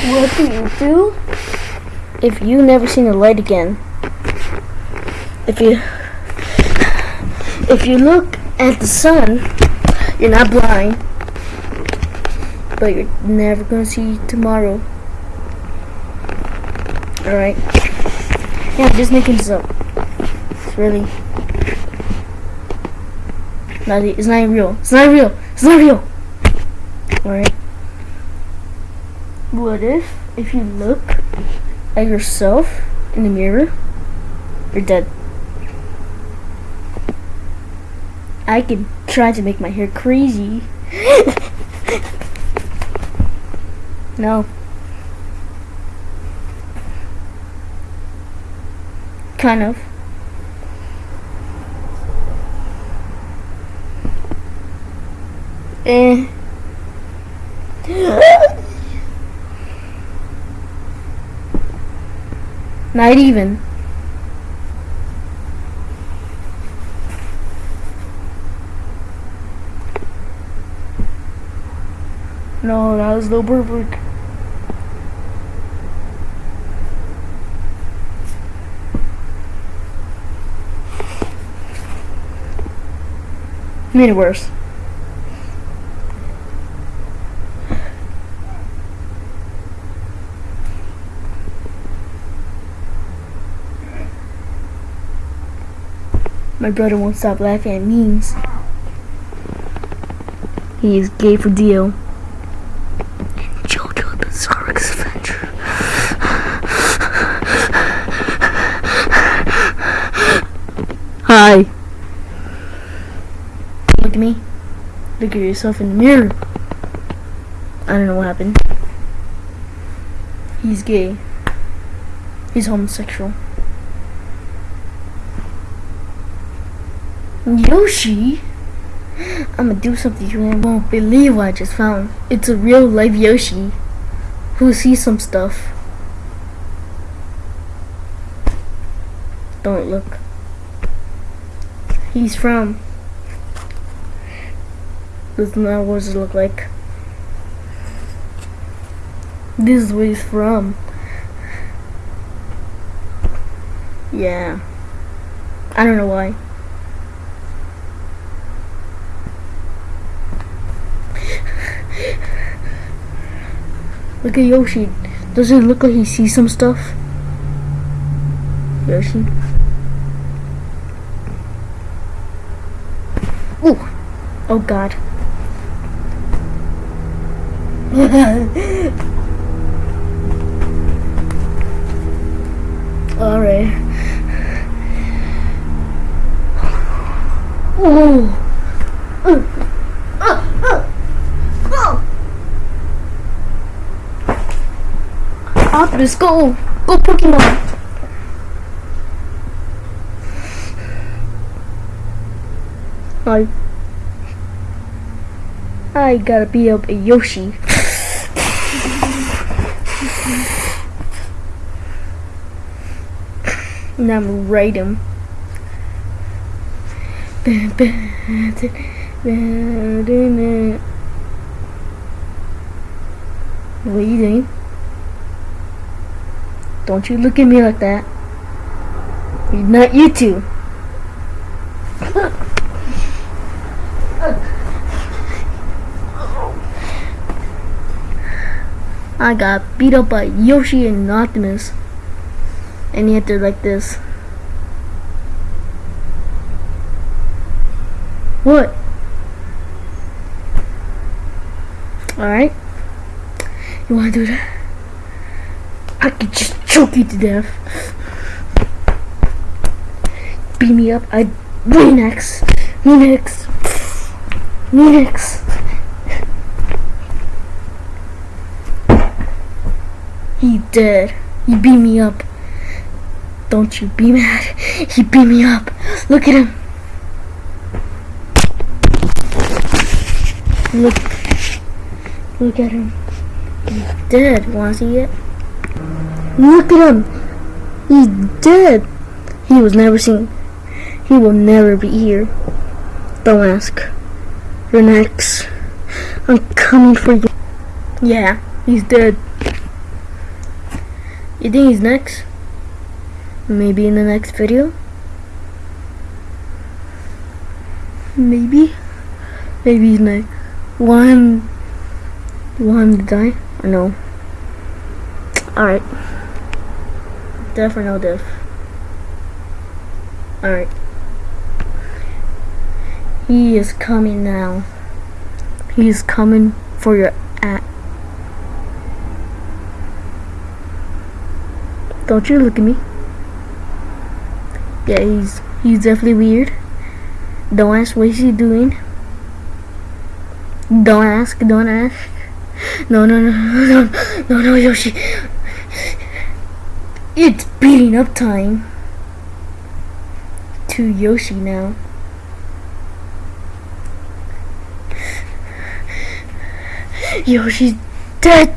What do you do if you never seen the light again? If you if you look at the sun, you're not blind, but you're never gonna see tomorrow. Alright? Yeah, I'm just making this up. It's really not it's not real. It's not real. It's not real. Alright. What if if you look at yourself in the mirror, you're dead? I could try to make my hair crazy. no. Kind of. Eh. Not even. No, that was no perfect. Made it worse. My brother won't stop laughing at memes. He is gay for deal. JoJo the Bizarre's Adventure. Hi. Look at me. Look at yourself in the mirror. I don't know what happened. He's gay. He's homosexual. Yoshi? I'm gonna do something you won't believe what I just found. It's a real live Yoshi who sees some stuff. Don't look. He's from. This is not what it look like. This is where he's from. Yeah. I don't know why. Look at Yoshi. Does it look like he sees some stuff? Yoshi. Ooh. Oh god. Optimus, go! Go Pokemon! I I gotta beat up a Yoshi. and I'm gonna raid him. What are eh? you doing? Don't you look at me like that. Not you two. I got beat up by Yoshi and Optimus. And he had to like this. What? Alright. You wanna do that? I could just choke you to death. Beat me up. I me next. Me. He dead. He beat me up. Don't you be mad. He beat me up. Look at him. Look. Look at him. He's dead. Wanna see it? Look at him. He's dead. He was never seen. He will never be here. Don't ask. You're next. I'm coming for you. Yeah, he's dead. You think he's next? Maybe in the next video? Maybe? Maybe he's next. You want him to die? Or no? Alright. Deaf or no deaf? Alright. He is coming now. He is coming for your at. Don't you look at me. Yeah, he's he's definitely weird. Don't ask what he's doing. Don't ask, don't ask. No, no, no, no, no, no, no, Yoshi. It's beating up time to Yoshi now. Yoshi's dead.